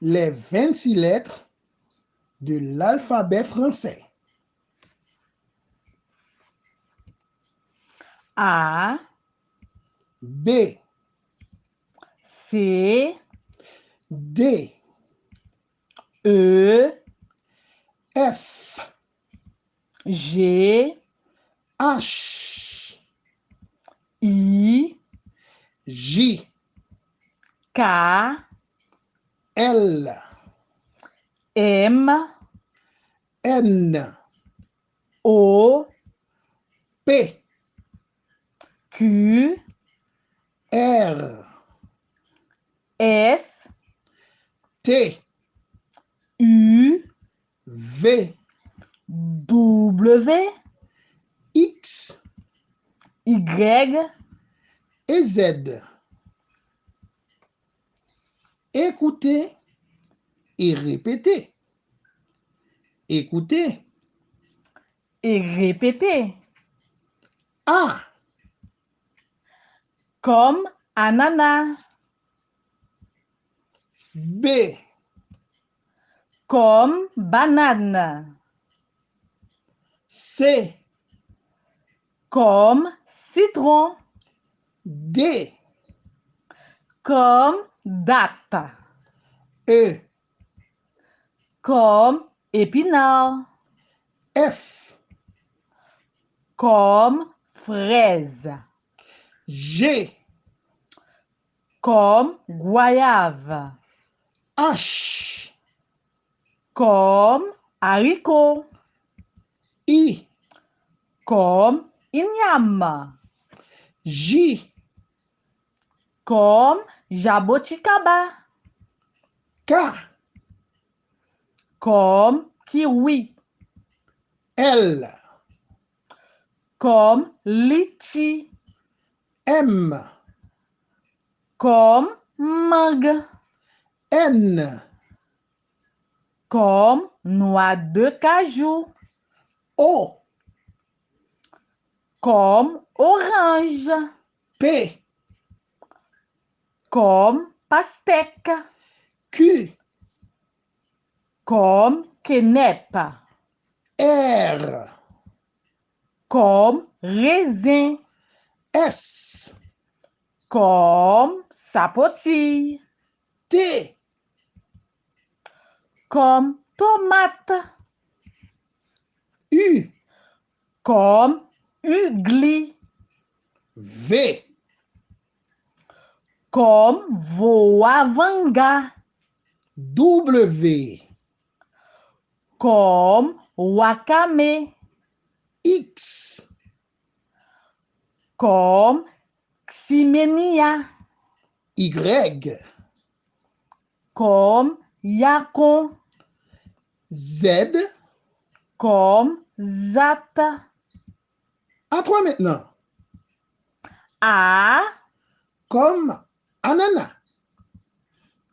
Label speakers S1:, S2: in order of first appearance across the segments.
S1: les 26 lettres de l'alphabet français.
S2: A,
S1: B,
S2: C, E, K,
S1: L,
S2: M,
S1: N,
S2: O,
S1: P,
S2: Q,
S1: R,
S2: S,
S1: T,
S2: U,
S1: V,
S2: W,
S1: X.
S2: Y,
S1: et Z. Écoutez et répétez. Écoutez.
S2: et répétez.
S1: A,
S2: Comme ananas,
S1: B,
S2: comme banane,
S1: C,
S2: comme citron,
S1: D,
S2: comme date,
S1: E,
S2: comme épinard,
S1: F,
S2: comme fraise,
S1: G,
S2: comme goyave,
S1: H,
S2: comme haricot,
S1: I,
S2: comme igname,
S1: J,
S2: comme jaboticaba,
S1: K,
S2: comme kiwi,
S1: L,
S2: comme litchi,
S1: M,
S2: comme mangue,
S1: N,
S2: comme noix de cajou,
S1: O,
S2: comme orange,
S1: P,
S2: comme pastèque,
S1: Q,
S2: comme quenepe,
S1: R,
S2: comme raisin,
S1: S,
S2: comme sapotille,
S1: T,
S2: comme tomate,
S1: U,
S2: comme ugly,
S1: V,
S2: comme voavanga,
S1: W,
S2: comme wakame,
S1: X,
S2: comme ximenia,
S1: Y,
S2: comme yacon,
S1: Z.
S2: comme zap,
S1: À toi maintenant.
S2: A,
S1: Comme ananas,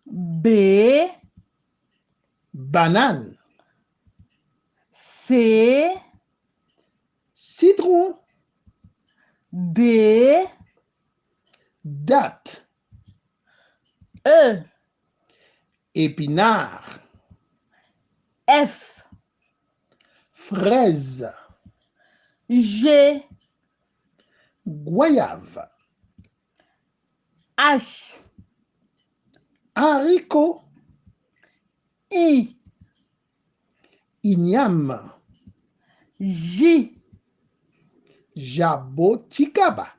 S2: B,
S1: banane,
S2: C,
S1: citron,
S2: D,
S1: date,
S2: E,
S1: épinard,
S2: F,
S1: fraise,
S2: G,
S1: goyave,
S2: H,
S1: haricot,
S2: I,
S1: igname,
S2: J,
S1: jaboticaba,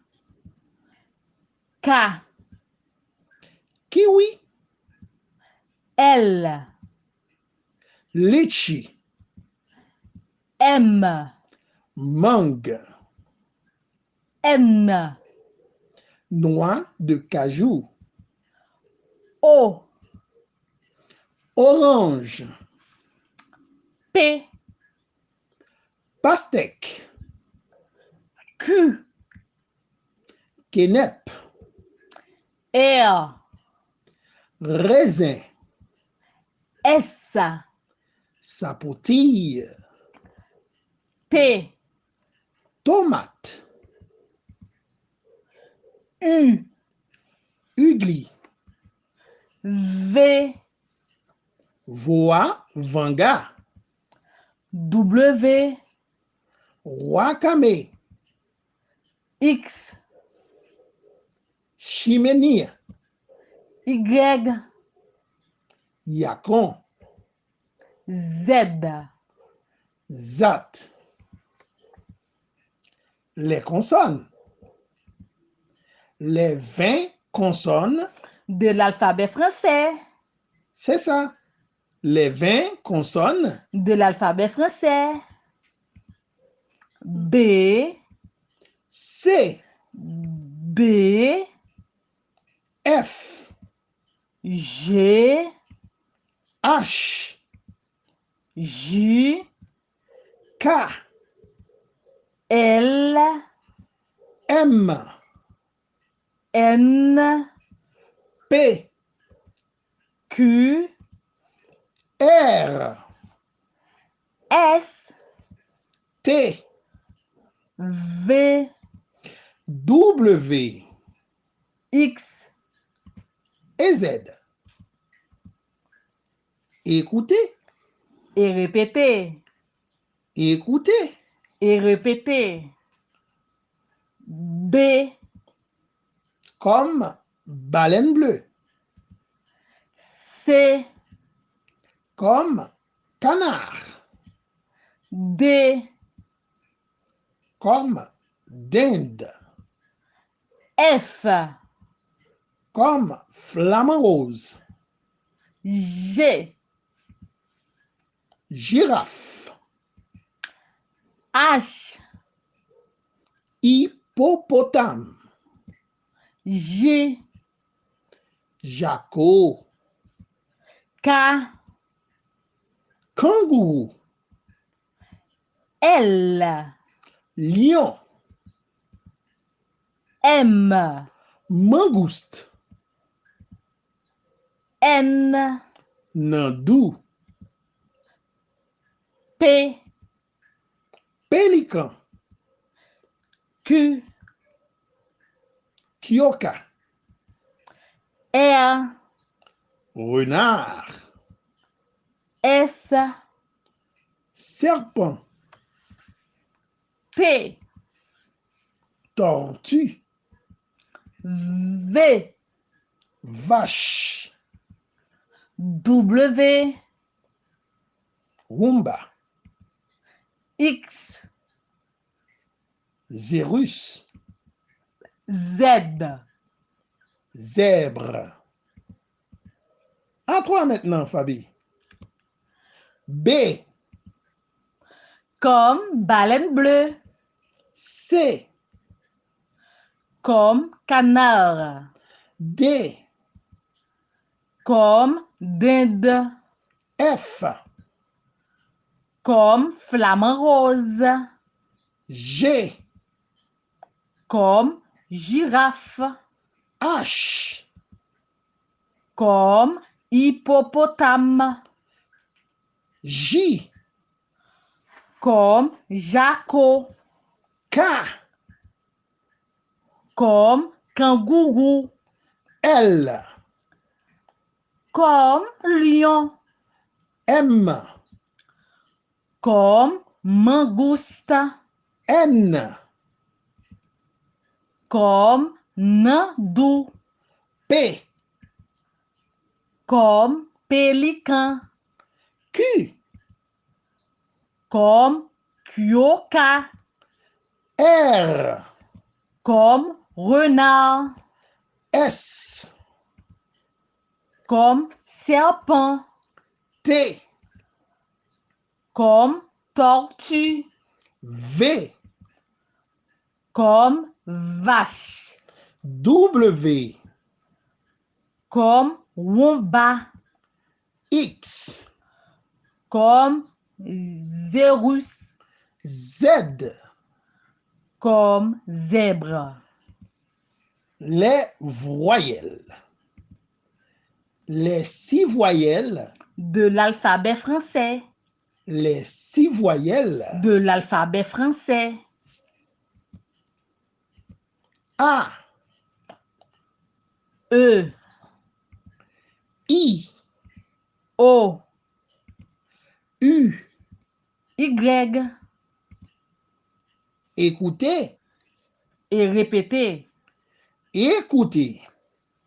S2: K,
S1: kiwi,
S2: L,
S1: litchi,
S2: M,
S1: mangue,
S2: N,
S1: noix de cajou,
S2: O,
S1: orange,
S2: P,
S1: pastèque,
S2: Q,
S1: quenep,
S2: R,
S1: raisin,
S2: S,
S1: sapotille,
S2: T,
S1: tomate,
S2: U,
S1: ugly,
S2: V,
S1: Voa Vanga,
S2: W,
S1: Wakame,
S2: X,
S1: Chimenia,
S2: Y,
S1: Yakon,
S2: Z.
S1: Zat. Les consonnes. Les 20 consonnes,
S2: De l'alphabet français.
S1: c'est ça. Les 20 consonnes,
S2: De l'alphabet français. B,
S1: C,
S2: D,
S1: F,
S2: G,
S1: H,
S2: J,
S1: K,
S2: L,
S1: M,
S2: N,
S1: P,
S2: Q,
S1: R,
S2: S,
S1: T,
S2: V,
S1: W
S2: X.
S1: et Z. Écoutez,
S2: Et répétez.
S1: écoutez.
S2: Et répétez. B,
S1: Comme baleine bleue,
S2: C,
S1: comme canard,
S2: D,
S1: comme dinde,
S2: F,
S1: comme flamant rose,
S2: G,
S1: girafe,
S2: H,
S1: hippopotame,
S2: J,
S1: jaco,
S2: K,
S1: kangourou,
S2: L,
S1: lion,
S2: M,
S1: mangouste,
S2: N,
S1: nandou,
S2: P,
S1: pélican,
S2: Q,
S1: kioka,
S2: R,
S1: renard,
S2: S,
S1: serpent,
S2: T,
S1: tortue,
S2: V,
S1: vache,
S2: W,
S1: rumba,
S2: X,
S1: zérus,
S2: Z.
S1: zèbre. À toi maintenant, Fabi. B,
S2: Comme baleine bleue.
S1: C,
S2: Comme canard.
S1: D,
S2: Comme dinde.
S1: F,
S2: Comme flamant rose.
S1: G,
S2: Comme girafe.
S1: H,
S2: Comme hippopotame.
S1: J,
S2: Comme jaco.
S1: K,
S2: Comme kangourou.
S1: L,
S2: Comme lion.
S1: M,
S2: Comme mangouste.
S1: N,
S2: Comme nandou.
S1: P,
S2: Comme pélican.
S1: Q,
S2: Comme kyoka.
S1: R,
S2: Comme renard.
S1: S,
S2: Comme serpent.
S1: T,
S2: Comme tortue.
S1: V,
S2: Comme vache.
S1: W,
S2: Comme wombat.
S1: X,
S2: Comme zérus.
S1: Z,
S2: Comme zèbre.
S1: les voyelles. Les six voyelles,
S2: De l'alphabet français.
S1: les six voyelles
S2: De l'alphabet français.
S1: A,
S2: E,
S1: I,
S2: O,
S1: U.
S2: Y.
S1: Écoutez.
S2: Et répéter.
S1: Écoutez.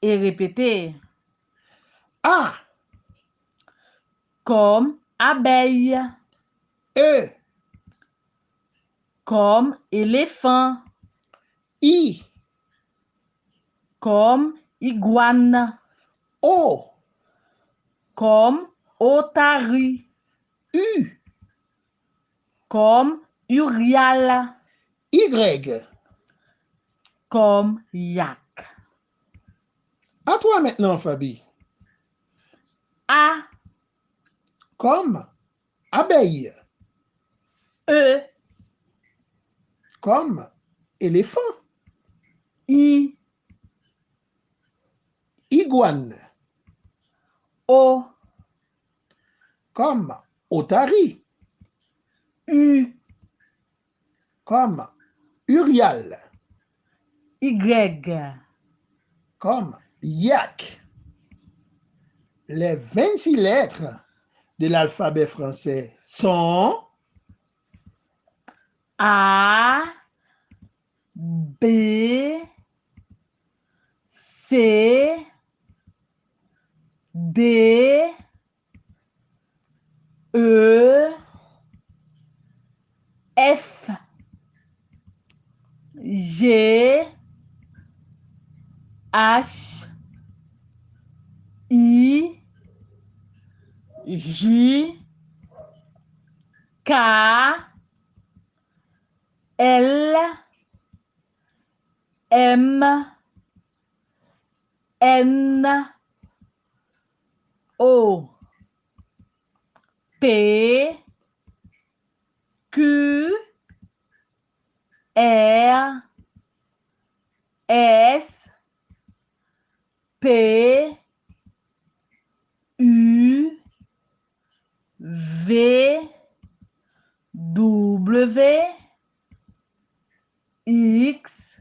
S2: Et répéter.
S1: A.
S2: Comme abeille.
S1: E.
S2: Comme éléphant.
S1: I.
S2: Comme iguane.
S1: O.
S2: Comme otari.
S1: U.
S2: Comme urial.
S1: Y.
S2: Comme yak.
S1: À toi maintenant, Fabi.
S2: A.
S1: Comme abeille.
S2: E.
S1: Comme éléphant.
S2: I.
S1: Iguane.
S2: O.
S1: Comme otari.
S2: U.
S1: Comme urial.
S2: Y.
S1: Comme yak. Les 26 lettres de l'alphabet français sont
S2: A. B. C. D. E. F. G. H. I. J. K. L. M. N. O. P. Q. R. S. T. U. V. W. X.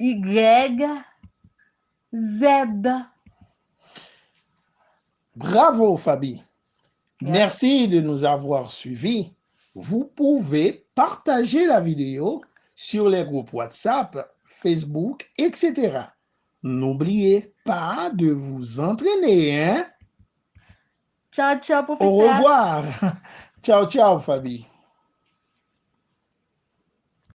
S2: Y. Z.
S1: Bravo, Fabi. Merci de nous avoir suivis. Vous pouvez partager la vidéo sur les groupes WhatsApp, Facebook, etc. N'oubliez pas de vous entraîner. Hein?
S2: Ciao, ciao,
S1: Au
S2: professeur.
S1: revoir. Ciao, ciao, Fabi.